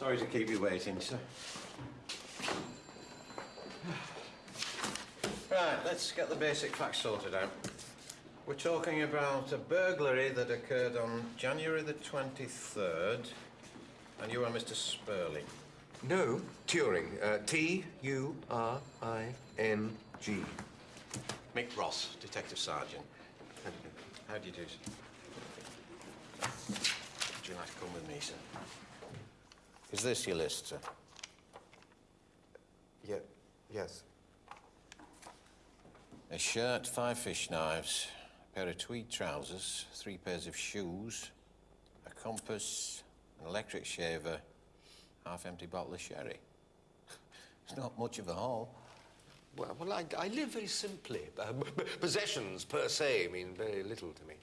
Sorry to keep you waiting, sir. Right, let's get the basic facts sorted out. We're talking about a burglary that occurred on January the 23rd, and you are Mr. Spurling. No, Turing. Uh, T U R I N G. Mick Ross, Detective Sergeant. How do you do, sir? Would you like to come with me, sir? Is this your list, sir? Yeah, yes. A shirt, five fish knives, a pair of tweed trousers, three pairs of shoes, a compass, an electric shaver, half-empty bottle of sherry. It's not much of a haul. Well, well I, I live very simply. B- possessions, per se, mean very little to me.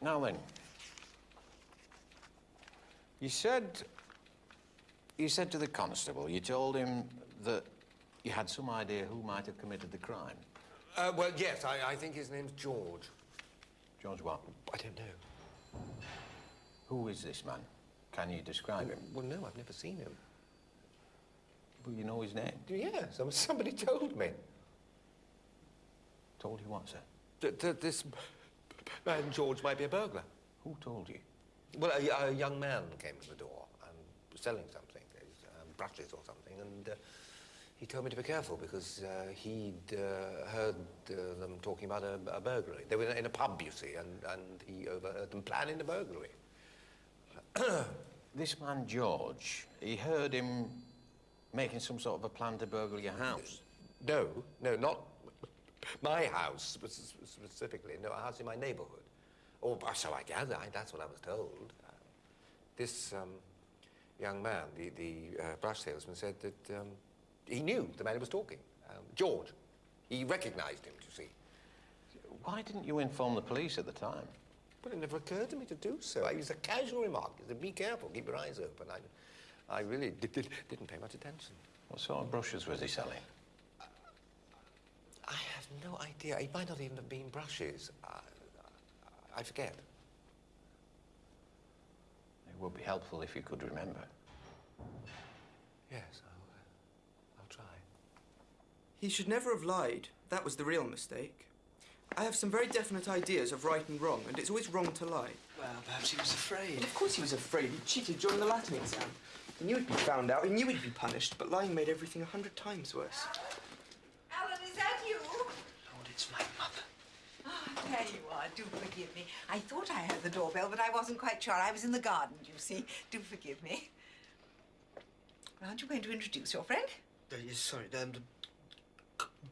Now then, you said, you said to the constable, you told him that you had some idea who might have committed the crime. Uh, well, yes, I, I think his name's George. George what? I don't know. Who is this man? Can you describe him? Well, no, I've never seen him. Well, you know his name. Yes, somebody told me. Told you what, sir? That, that this man George might be a burglar. Who told you? Well, a, a young man came to the door and was selling something, um, or something, and uh, he told me to be careful because uh, he'd uh, heard uh, them talking about a, a burglary. They were in a pub, you see, and, and he overheard them planning a burglary. This man, George, he heard him making some sort of a plan to burgle your house. No, no, not my house spe- spe- specifically. No, a house in my neighborhood. Or so I gather. I, that's what I was told. This um, young man, the, the uh, brush salesman, said that um, he knew the man who was talking. Um, George. He recognized him, you see. Why didn't you inform the police at the time? Well, it never occurred to me to do so. It was a casual remark. He said, be careful, keep your eyes open. I, I really did, did, didn't pay much attention. What sort of brushes was he selling? I have no idea. It might not even have been brushes. I, I forget. It would be helpful if you could remember. Yes, I'll, uh, I'll try. He should never have lied. That was the real mistake. I have some very definite ideas of right and wrong, and it's always wrong to lie. Well, perhaps he was afraid. Of course he was afraid. He cheated during the Latin exam. He knew he'd be found out. He knew he'd be punished, but lying made everything a hundred times worse. Alan, is that you? Lord, it's my mother. Oh, there you are. Do forgive me. I thought I heard the doorbell, but I wasn't quite sure. I was in the garden, you see. Do forgive me. Aren't you going to introduce your friend? Uh, yes, sorry, um,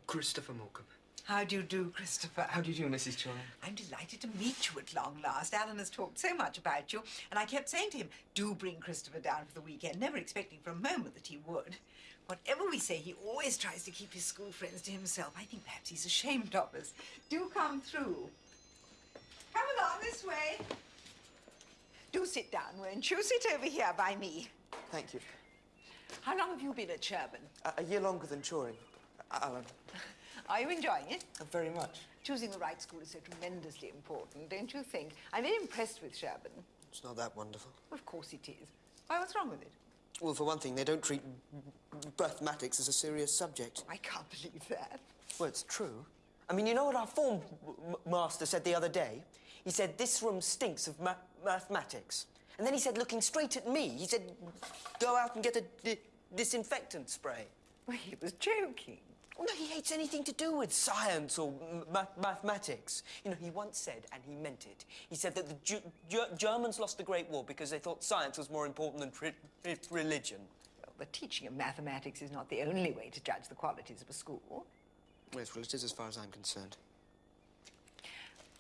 Christopher Morcom. How do you do, Christopher? How do you do, Mrs. Turing? I'm delighted to meet you at long last. Alan has talked so much about you, and I kept saying to him, do bring Christopher down for the weekend, never expecting for a moment that he would. Whatever we say, he always tries to keep his school friends to himself. I think perhaps he's ashamed of us. Do come through. Come along this way. Do sit down, won't you? Sit over here by me. Thank you. How long have you been at Sherborne? A, a year longer than Turing. Alan, Are you enjoying it? uh, very much. Choosing the right school is so tremendously important, don't you think? I'm very impressed with Sherborne. It's not that wonderful. Of course it is. Why, what's wrong with it? Well, for one thing, they don't treat mathematics as a serious subject. I can't believe that. Well, it's true. I mean, you know what our form master said the other day? He said, this room stinks of ma- mathematics. And then he said, looking straight at me, he said, go out and get a di- disinfectant spray. Well, he was joking. Oh, no, he hates anything to do with science or ma- mathematics. You know, he once said, and he meant it, he said that the Ju- Ger- Germans lost the Great War because they thought science was more important than re- re- religion. Well, the teaching of mathematics is not the only way to judge the qualities of a school. Yes, well, it is as far as I'm concerned.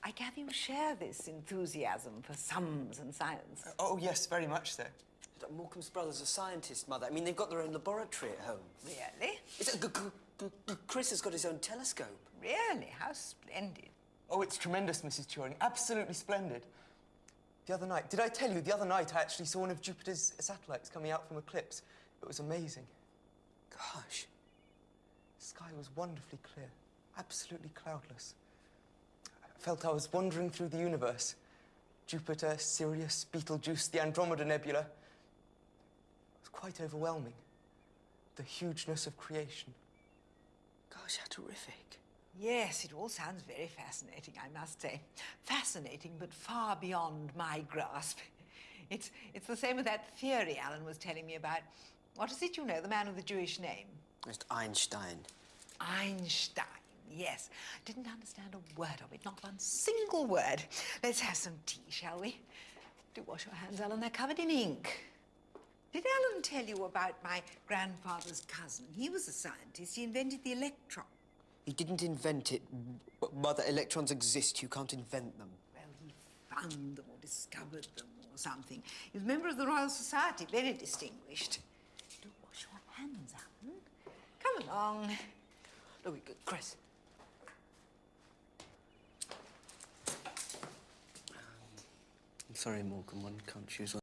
I gather you share this enthusiasm for sums and science. Uh, oh, yes, very much so. Morcom's brother's a scientist, Mother. I mean, they've got their own laboratory at home. Really? It's a, g- g- g- Chris has got his own telescope. Really? How splendid. Oh, it's tremendous, Mrs. Turing. Absolutely splendid. The other night, did I tell you, the other night I actually saw one of Jupiter's satellites coming out from eclipse. It was amazing. Gosh. The sky was wonderfully clear, absolutely cloudless. I felt I was wandering through the universe. Jupiter, Sirius, Betelgeuse, the Andromeda Nebula. It was quite overwhelming. The hugeness of creation. Gosh, how terrific. Yes, it all sounds very fascinating, I must say. Fascinating, but far beyond my grasp. It's, it's the same with that theory Alan was telling me about. What is it you know, the man with the Jewish name? It's Einstein. Einstein, yes. Didn't understand a word of it, not one single word. Let's have some tea, shall we? Do wash your hands, Alan, they're covered in ink. Did Alan tell you about my grandfather's cousin? He was a scientist. He invented the electron. He didn't invent it, but the electrons exist. You can't invent them. Well, he found them or discovered them or something. He was a member of the Royal Society, very distinguished. Do wash your hands, Alan. No, we, Chris. Um, I'm sorry, Morgan. One can't choose